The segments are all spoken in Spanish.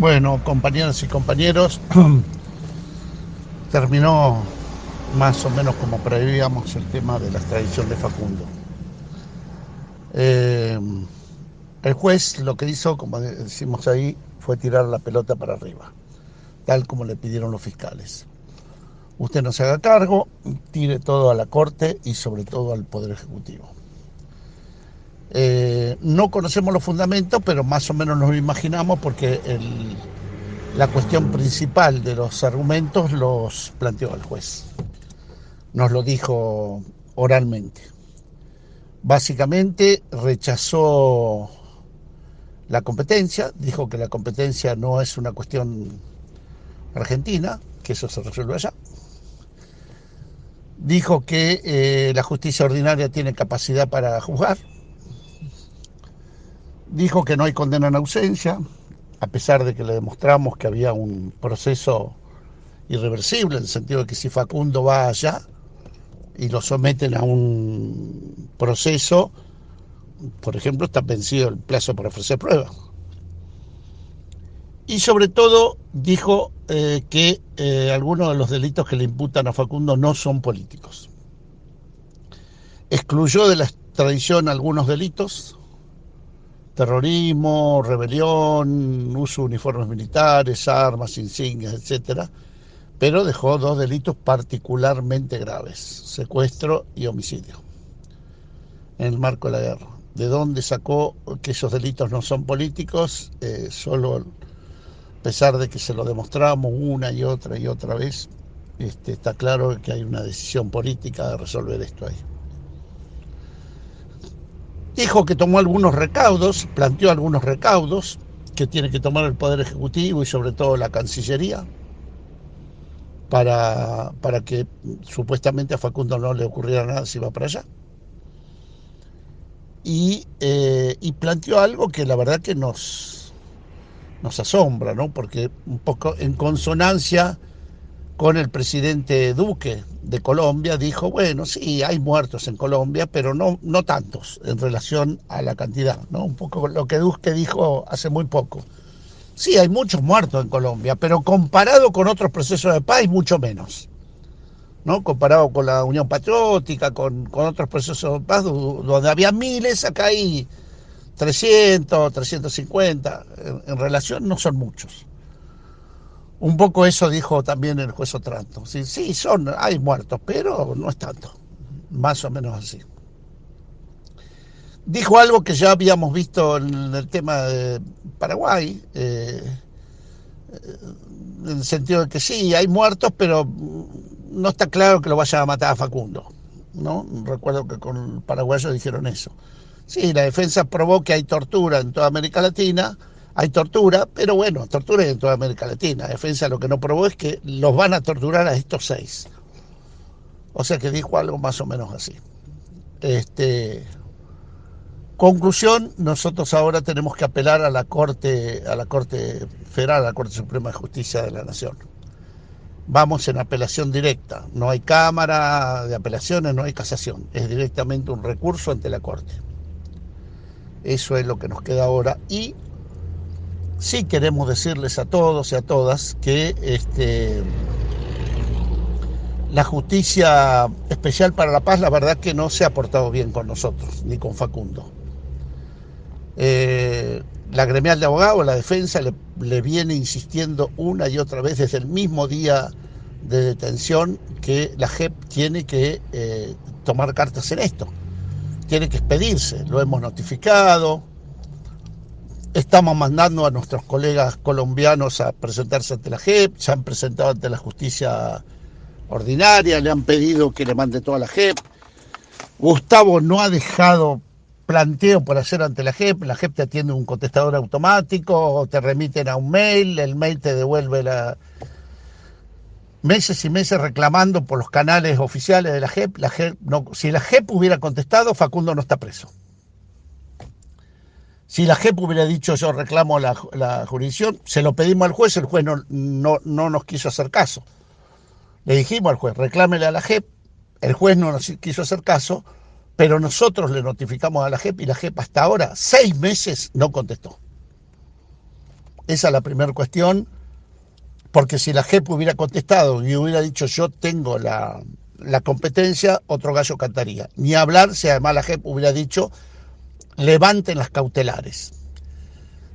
Bueno, compañeras y compañeros, terminó más o menos como prevíamos el tema de la extradición de Facundo. Eh, el juez lo que hizo, como decimos ahí, fue tirar la pelota para arriba, tal como le pidieron los fiscales. Usted no se haga cargo, tire todo a la Corte y sobre todo al Poder Ejecutivo. Eh, no conocemos los fundamentos, pero más o menos nos lo imaginamos porque la cuestión principal de los argumentos los planteó el juez. Nos lo dijo oralmente. Básicamente rechazó la competencia, dijo que la competencia no es una cuestión argentina, que eso se resuelve allá. Dijo que eh, la justicia ordinaria tiene capacidad para juzgar, dijo que no hay condena en ausencia, a pesar de que le demostramos que había un proceso irreversible, en el sentido de que si Facundo va allá y lo someten a un proceso, por ejemplo, está vencido el plazo para ofrecer pruebas. Y sobre todo dijo eh, que eh, algunos de los delitos que le imputan a Facundo no son políticos. Excluyó de la extradición algunos delitos, terrorismo, rebelión, uso de uniformes militares, armas, insignias, etcétera, pero dejó dos delitos particularmente graves, secuestro y homicidio, en el marco de la guerra. ¿De dónde sacó que esos delitos no son políticos? Eh, solo a pesar de que se lo demostramos una y otra y otra vez, este, está claro que hay una decisión política de resolver esto ahí. Dijo que tomó algunos recaudos, planteó algunos recaudos que tiene que tomar el Poder Ejecutivo y sobre todo la Cancillería para, para que supuestamente a Facundo no le ocurriera nada si va para allá. Y, eh, y planteó algo que la verdad que nos, nos asombra, ¿no? porque un poco en consonancia con el presidente Duque de Colombia, dijo, bueno, sí, hay muertos en Colombia, pero no, no tantos en relación a la cantidad, ¿no? Un poco lo que Duque dijo hace muy poco. Sí, hay muchos muertos en Colombia, pero comparado con otros procesos de paz, mucho menos. ¿no? Comparado con la Unión Patriótica, con, otros procesos de paz, donde había miles, acá hay 300, 350. en relación no son muchos. Un poco eso dijo también el juez Otranto. Sí, sí, son, hay muertos, pero no es tanto. Más o menos así. Dijo algo que ya habíamos visto en el tema de Paraguay, eh, en el sentido de que sí, hay muertos, pero no está claro que lo vayan a matar a Facundo. ¿no? Recuerdo que con paraguayos dijeron eso. Sí, la defensa probó que hay tortura en toda América Latina, hay tortura, pero bueno, tortura en toda América Latina. La defensa lo que no probó es que los van a torturar a estos seis. O sea que dijo algo más o menos así. Este, conclusión, nosotros ahora tenemos que apelar a la Corte, a la Corte Federal, a la Corte Suprema de Justicia de la Nación. Vamos en apelación directa. No hay cámara de apelaciones, no hay casación. Es directamente un recurso ante la Corte. Eso es lo que nos queda ahora. Y sí queremos decirles a todos y a todas que este, la justicia especial para la paz, la verdad que no se ha portado bien con nosotros, ni con Facundo. Eh, la gremial de abogados, la defensa, le, viene insistiendo una y otra vez desde el mismo día de detención que la JEP tiene que eh, tomar cartas en esto, tiene que expedirse, lo hemos notificado, Estamos mandando a nuestros colegas colombianos a presentarse ante la JEP, se han presentado ante la justicia ordinaria, le han pedido que le mande toda la JEP. Gustavo no ha dejado planteo por hacer ante la JEP, la JEP te atiende un contestador automático, te remiten a un mail, el mail te devuelve la meses y meses reclamando por los canales oficiales de la JEP, la JEP no, si la JEP hubiera contestado, Facundo no está preso. Si la JEP hubiera dicho yo reclamo la, jurisdicción, se lo pedimos al juez, el juez no, no, nos quiso hacer caso. Le dijimos al juez, reclámele a la JEP, el juez no nos quiso hacer caso, pero nosotros le notificamos a la JEP y la JEP hasta ahora, seis meses, no contestó. Esa es la primera cuestión, porque si la JEP hubiera contestado y hubiera dicho yo tengo la, la competencia, otro gallo cantaría. Ni hablar si además la JEP hubiera dicho levanten las cautelares.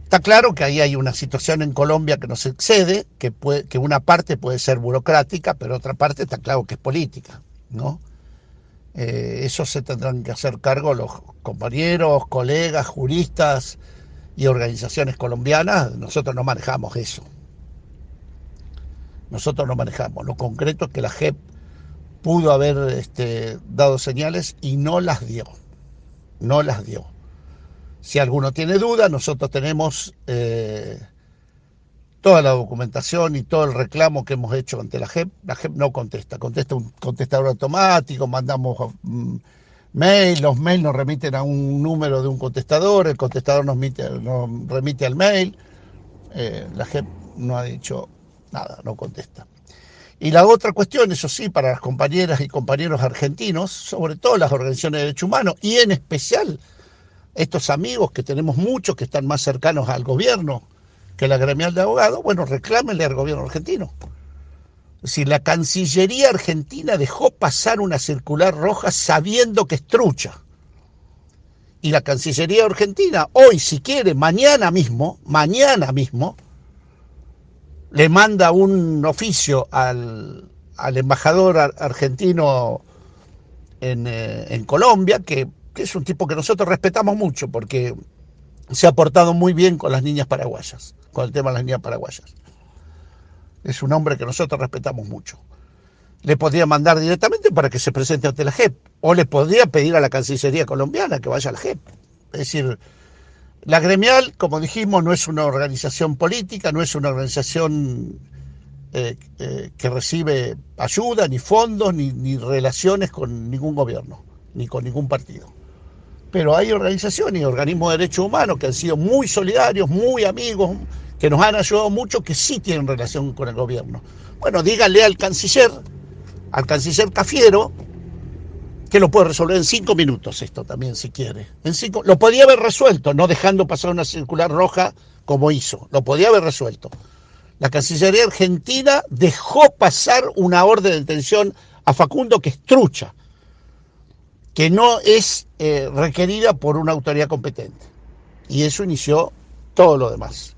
Está claro que ahí hay una situación en Colombia que nos excede, que, una parte puede ser burocrática, pero otra parte está claro que es política, ¿no? Eh, eso se tendrán que hacer cargo los compañeros, colegas, juristas y organizaciones colombianas. Nosotros no manejamos eso. Nosotros no manejamos. Lo concreto es que la JEP pudo haber este, dado señales y no las dio. No las dio. Si alguno tiene duda, nosotros tenemos eh, toda la documentación y todo el reclamo que hemos hecho ante la JEP. La JEP no contesta, contesta un contestador automático, mandamos mm, mail, los mails nos remiten a un número de un contestador, el contestador nos, nos remite al mail. Eh, la JEP no ha dicho nada, no contesta. Y la otra cuestión, eso sí, para las compañeras y compañeros argentinos, sobre todo las organizaciones de derechos humanos y en especial estos amigos que tenemos muchos que están más cercanos al gobierno que la gremial de abogados, bueno, reclámenle al gobierno argentino. Si la Cancillería argentina dejó pasar una circular roja sabiendo que es trucha. Y la Cancillería argentina, hoy, si quiere, mañana mismo, mañana mismo, le manda un oficio al, embajador argentino en, eh, en Colombia que que es un tipo que nosotros respetamos mucho porque se ha portado muy bien con las niñas paraguayas, con el tema de las niñas paraguayas. Es un hombre que nosotros respetamos mucho. Le podría mandar directamente para que se presente ante la JEP, o le podría pedir a la Cancillería colombiana que vaya a la JEP. Es decir, la gremial, como dijimos, no es una organización política, no es una organización eh, eh, que recibe ayuda, ni fondos, ni, ni relaciones con ningún gobierno, ni con ningún partido pero hay organizaciones y organismos de derechos humanos que han sido muy solidarios, muy amigos, que nos han ayudado mucho, que sí tienen relación con el gobierno. Bueno, díganle al canciller, al canciller Cafiero, que lo puede resolver en cinco minutos esto también, si quiere. En cinco, lo podía haber resuelto, no dejando pasar una circular roja como hizo. Lo podía haber resuelto. La Cancillería Argentina dejó pasar una orden de detención a Facundo que es trucha que no es eh, requerida por una autoridad competente. Y eso inició todo lo demás.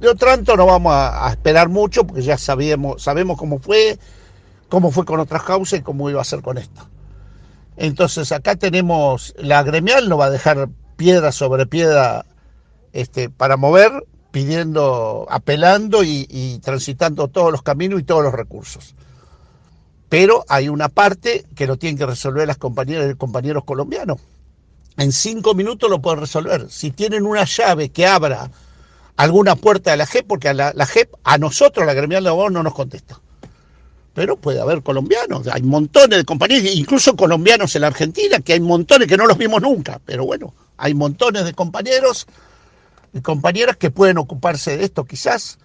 De otro tanto no vamos a, esperar mucho porque ya sabemos, sabemos cómo fue, cómo fue con otras causas y cómo iba a ser con esta. Entonces acá tenemos, la gremial no va a dejar piedra sobre piedra este, para mover, pidiendo, apelando y transitando todos los caminos y todos los recursos pero hay una parte que lo tienen que resolver las compañeras y compañeros colombianos. En cinco minutos lo pueden resolver. Si tienen una llave que abra alguna puerta de la JEP, porque a la, JEP, a nosotros, la gremial de abogados, no nos contesta. Pero puede haber colombianos, hay montones de compañeros, incluso colombianos en la Argentina, que hay montones que no los vimos nunca. Pero bueno, hay montones de compañeros y compañeras que pueden ocuparse de esto quizás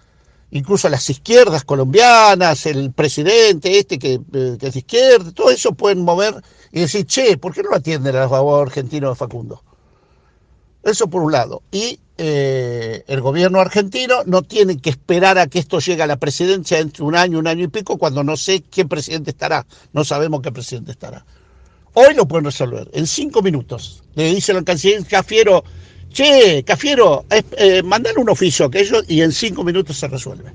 incluso las izquierdas colombianas, el presidente este que, eh, que, es izquierda, todo eso pueden mover y decir, che, ¿por qué no atienden a los abogados argentinos de Facundo? Eso por un lado. Y eh, el gobierno argentino no tiene que esperar a que esto llegue a la presidencia entre un año, un año y pico, cuando no sé qué presidente estará. No sabemos qué presidente estará. Hoy lo pueden resolver, en cinco minutos. Le dice al canciller Cafiero, Che, Cafiero, eh, mandale un oficio a aquellos y en cinco minutos se resuelve.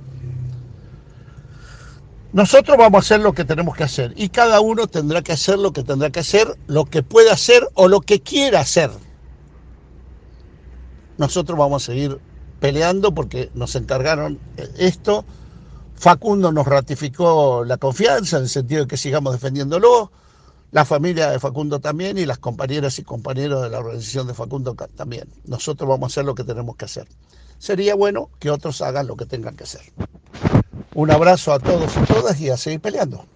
Nosotros vamos a hacer lo que tenemos que hacer y cada uno tendrá que hacer lo que tendrá que hacer, lo que pueda hacer o lo que quiera hacer. Nosotros vamos a seguir peleando porque nos encargaron esto. Facundo nos ratificó la confianza en el sentido de que sigamos defendiéndolo la familia de Facundo también y las compañeras y compañeros de la organización de Facundo también. Nosotros vamos a hacer lo que tenemos que hacer. Sería bueno que otros hagan lo que tengan que hacer. Un abrazo a todos y todas y a seguir peleando.